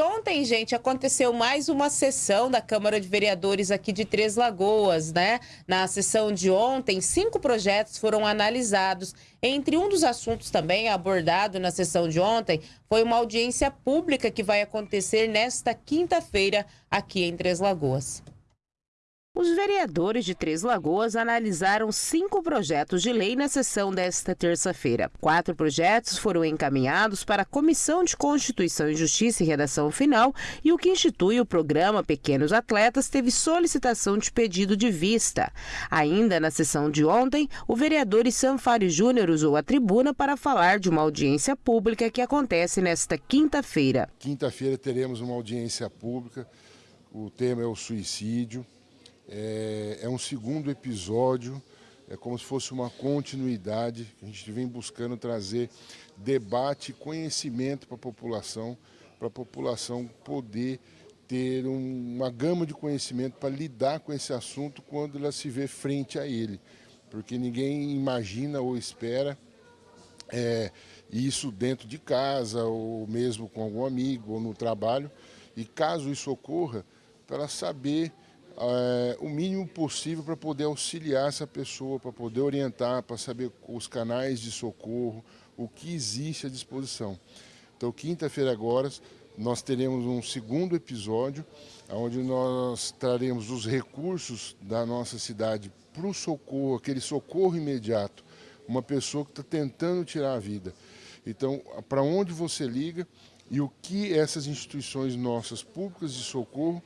Ontem, gente, aconteceu mais uma sessão da Câmara de Vereadores aqui de Três Lagoas, né? Na sessão de ontem, cinco projetos foram analisados. Entre um dos assuntos também abordado na sessão de ontem foi uma audiência pública que vai acontecer nesta quinta-feira aqui em Três Lagoas. Os vereadores de Três Lagoas analisaram cinco projetos de lei na sessão desta terça-feira. Quatro projetos foram encaminhados para a Comissão de Constituição e Justiça e Redação Final e o que institui o programa Pequenos Atletas teve solicitação de pedido de vista. Ainda na sessão de ontem, o vereador Sanfari Júnior usou a tribuna para falar de uma audiência pública que acontece nesta quinta-feira. Quinta-feira teremos uma audiência pública, o tema é o suicídio. É, é um segundo episódio, é como se fosse uma continuidade. A gente vem buscando trazer debate conhecimento para a população, para a população poder ter um, uma gama de conhecimento para lidar com esse assunto quando ela se vê frente a ele. Porque ninguém imagina ou espera é, isso dentro de casa, ou mesmo com algum amigo, ou no trabalho. E caso isso ocorra, para saber é, o mínimo possível para poder auxiliar essa pessoa, para poder orientar, para saber os canais de socorro, o que existe à disposição. Então, quinta-feira agora, nós teremos um segundo episódio, onde nós traremos os recursos da nossa cidade para o socorro, aquele socorro imediato, uma pessoa que está tentando tirar a vida. Então, para onde você liga e o que essas instituições nossas públicas de socorro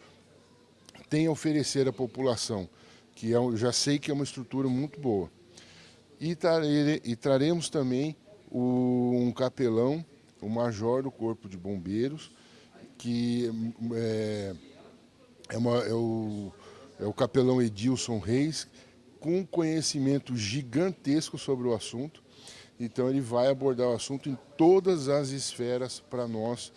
tem a oferecer à população, que é, eu já sei que é uma estrutura muito boa. E, e traremos também o, um capelão, o major do Corpo de Bombeiros, que é, é, uma, é, o, é o capelão Edilson Reis, com conhecimento gigantesco sobre o assunto. Então ele vai abordar o assunto em todas as esferas para nós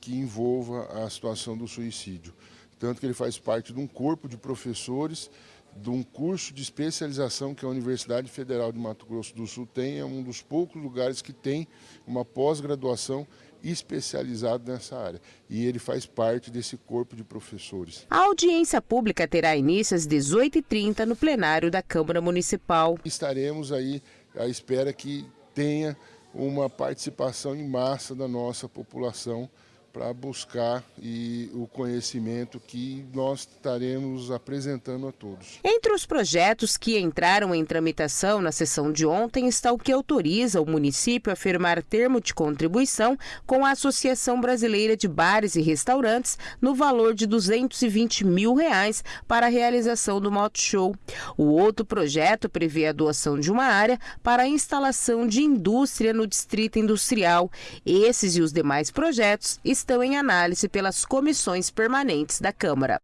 que envolva a situação do suicídio tanto que ele faz parte de um corpo de professores, de um curso de especialização que a Universidade Federal de Mato Grosso do Sul tem, é um dos poucos lugares que tem uma pós-graduação especializada nessa área. E ele faz parte desse corpo de professores. A audiência pública terá início às 18h30 no plenário da Câmara Municipal. Estaremos aí à espera que tenha uma participação em massa da nossa população para buscar e o conhecimento que nós estaremos apresentando a todos. Entre os projetos que entraram em tramitação na sessão de ontem está o que autoriza o município a firmar termo de contribuição com a Associação Brasileira de Bares e Restaurantes no valor de 220 mil reais para a realização do Moto Show. O outro projeto prevê a doação de uma área para a instalação de indústria no Distrito Industrial. Esses e os demais projetos estão em análise pelas comissões permanentes da Câmara.